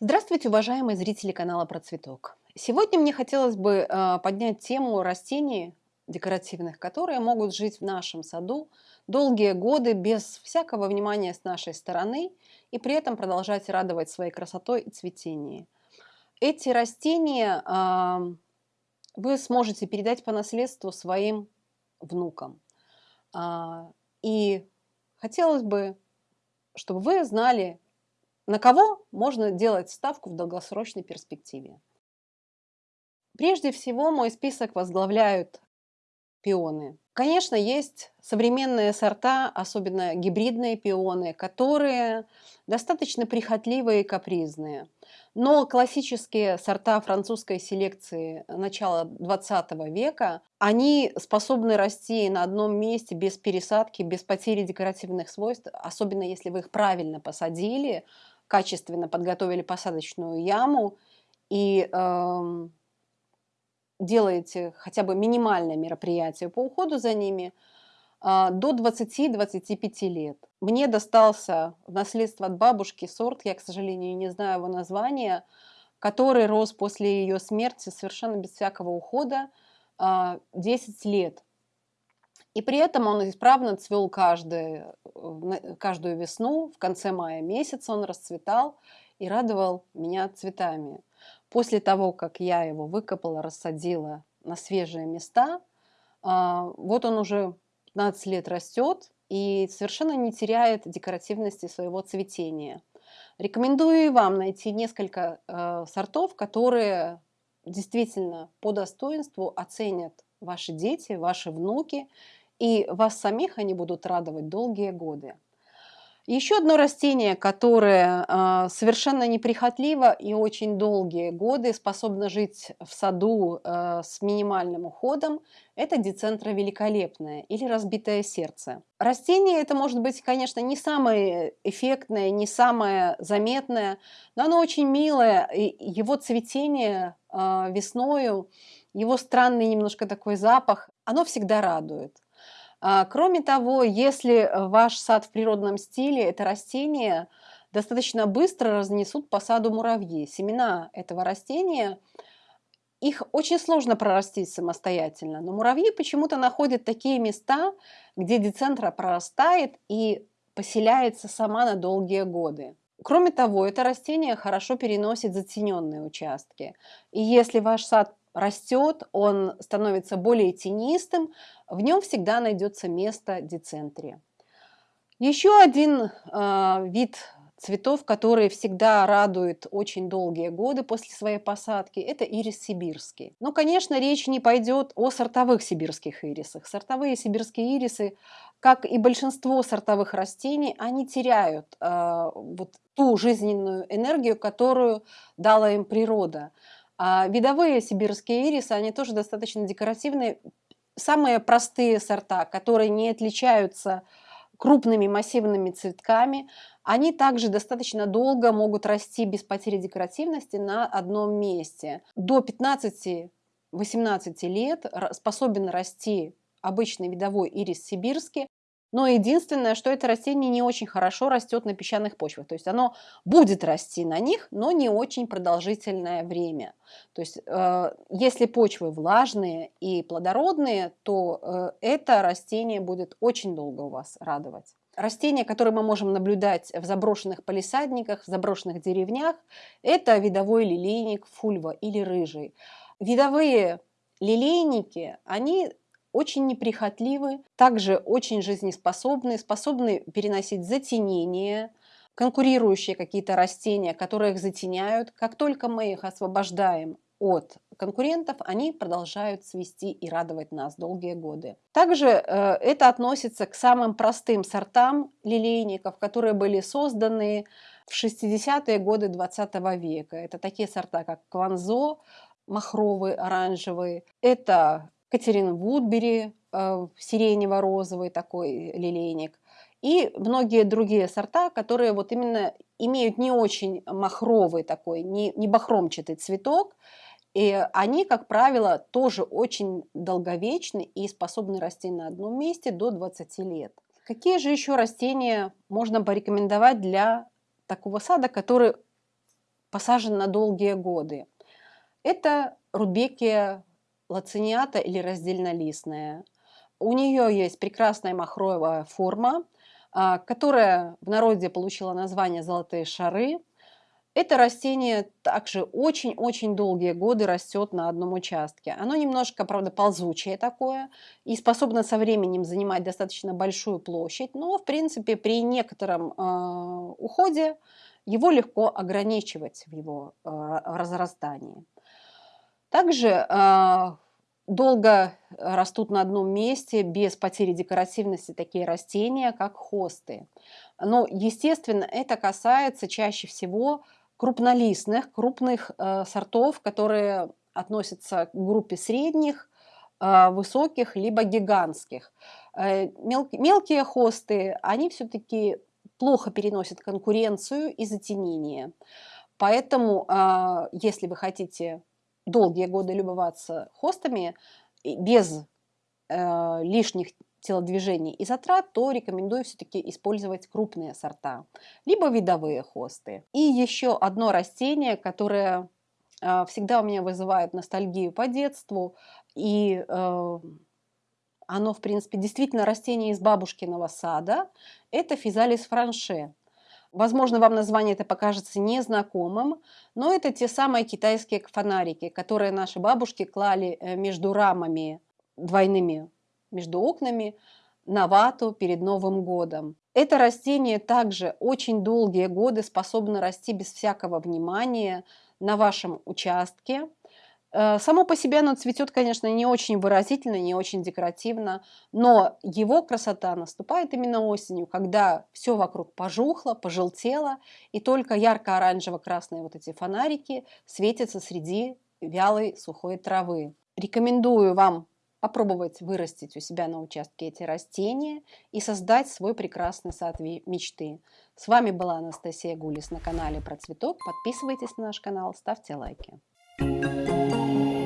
Здравствуйте, уважаемые зрители канала Про Цветок. Сегодня мне хотелось бы э, поднять тему растений декоративных, которые могут жить в нашем саду долгие годы без всякого внимания с нашей стороны и при этом продолжать радовать своей красотой и цветением. Эти растения вы сможете передать по наследству своим внукам. Э, и хотелось бы, чтобы вы знали, на кого можно делать ставку в долгосрочной перспективе? Прежде всего, мой список возглавляют пионы. Конечно, есть современные сорта, особенно гибридные пионы, которые достаточно прихотливые и капризные. Но классические сорта французской селекции начала 20 века, они способны расти на одном месте без пересадки, без потери декоративных свойств, особенно если вы их правильно посадили, качественно подготовили посадочную яму и э, делаете хотя бы минимальное мероприятие по уходу за ними, э, до 20-25 лет. Мне достался в наследство от бабушки сорт, я, к сожалению, не знаю его названия, который рос после ее смерти совершенно без всякого ухода э, 10 лет. И при этом он исправно цвел каждый, э, каждую весну, в конце мая месяца он расцветал и радовал меня цветами. После того, как я его выкопала, рассадила на свежие места, а, вот он уже 15 лет растет и совершенно не теряет декоративности своего цветения. Рекомендую вам найти несколько э, сортов, которые действительно по достоинству оценят ваши дети, ваши внуки и вас самих они будут радовать долгие годы. Еще одно растение, которое э, совершенно неприхотливо и очень долгие годы способно жить в саду э, с минимальным уходом, это децентра великолепное или разбитое сердце. Растение это может быть, конечно, не самое эффектное, не самое заметное, но оно очень милое. И его цветение э, весною, его странный немножко такой запах, оно всегда радует. А, кроме того, если э, ваш сад в природном стиле, это растение достаточно быстро разнесут по саду муравьи. Семена этого растения, их очень сложно прорастить самостоятельно, но муравьи почему-то находят такие места, где децентра прорастает и поселяется сама на долгие годы. Кроме того, это растение хорошо переносит затененные участки. И если ваш сад растет, он становится более тенистым, в нем всегда найдется место децентрии. Еще один э, вид цветов, которые всегда радуют очень долгие годы после своей посадки, это ирис сибирский. Но, конечно, речь не пойдет о сортовых сибирских ирисах. Сортовые сибирские ирисы, как и большинство сортовых растений, они теряют э, вот ту жизненную энергию, которую дала им природа. А видовые сибирские ирисы, они тоже достаточно декоративные. Самые простые сорта, которые не отличаются крупными массивными цветками, они также достаточно долго могут расти без потери декоративности на одном месте. До 15-18 лет способен расти обычный видовой ирис сибирский, но единственное, что это растение не очень хорошо растет на песчаных почвах. То есть оно будет расти на них, но не очень продолжительное время. То есть э, если почвы влажные и плодородные, то э, это растение будет очень долго у вас радовать. Растения, которые мы можем наблюдать в заброшенных палисадниках, в заброшенных деревнях, это видовой лилейник фульва или рыжий. Видовые лилейники, они очень неприхотливы, также очень жизнеспособны, способны переносить затенение, конкурирующие какие-то растения, которые их затеняют. Как только мы их освобождаем от конкурентов, они продолжают цвести и радовать нас долгие годы. Также э, это относится к самым простым сортам лилейников, которые были созданы в 60-е годы 20 века. Это такие сорта, как кванзо, махровый, оранжевый. Это Катерин Вудбери, э, сиренево-розовый такой лилейник, и многие другие сорта, которые вот именно имеют не очень махровый такой, не, не бахромчатый цветок, и они, как правило, тоже очень долговечны и способны расти на одном месте до 20 лет. Какие же еще растения можно порекомендовать для такого сада, который посажен на долгие годы. Это рудбекия лациниата или раздельнолистная. У нее есть прекрасная махровая форма, а, которая в народе получила название «золотые шары». Это растение также очень-очень долгие годы растет на одном участке. Оно немножко, правда, ползучее такое и способно со временем занимать достаточно большую площадь, но, в принципе, при некотором э, уходе его легко ограничивать в его э, разрастании. Также э, долго растут на одном месте без потери декоративности такие растения, как хосты. Но, естественно, это касается чаще всего крупнолистных, крупных э, сортов, которые относятся к группе средних, э, высоких, либо гигантских. Э, мел, мелкие хосты, они все-таки плохо переносят конкуренцию и затенение. Поэтому, э, если вы хотите долгие годы любоваться хостами без э, лишних телодвижений и затрат, то рекомендую все-таки использовать крупные сорта, либо видовые хосты. И еще одно растение, которое э, всегда у меня вызывает ностальгию по детству, и э, оно, в принципе, действительно растение из бабушкиного сада, это физалис франше. Возможно, вам название это покажется незнакомым, но это те самые китайские фонарики, которые наши бабушки клали э, между рамами двойными между окнами на вату перед Новым годом. Это растение также очень долгие годы способно расти без всякого внимания на вашем участке. Э, само по себе оно цветет, конечно, не очень выразительно, не очень декоративно, но его красота наступает именно осенью, когда все вокруг пожухло, пожелтело, и только ярко-оранжево-красные вот эти фонарики светятся среди вялой сухой травы. Рекомендую вам попробовать вырастить у себя на участке эти растения и создать свой прекрасный сад мечты. С вами была Анастасия Гулис на канале про цветок. Подписывайтесь на наш канал, ставьте лайки. うん。